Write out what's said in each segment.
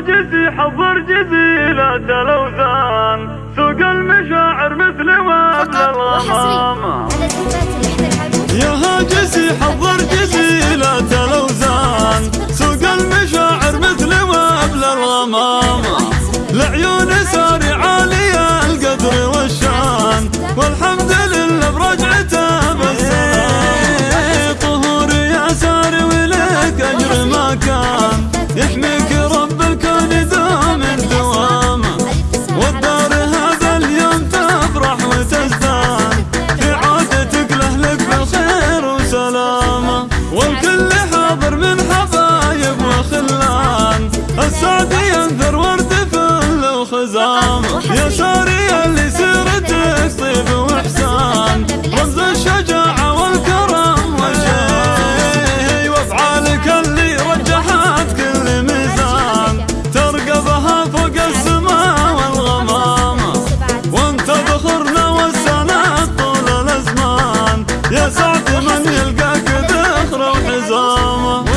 جدي حضر جزيلة الاوثان سوق المشاعر مثل ما الغمامة يا هاجسي حضر جزيلة الاوزان سوق المشاعر مثل ما الغمامة لعيون سارعة الشجاعة والكرم وافعالك اللي رجحت كل ميزان ترقبها فوق السماء والغمامة وانت ذخرنا والسند طول الأزمان. يا سعد من يلقاك ذخره وحزامه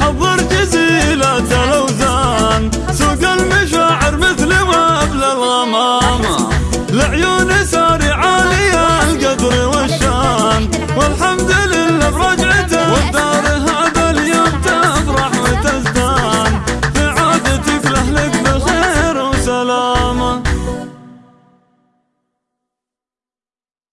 حضر جزي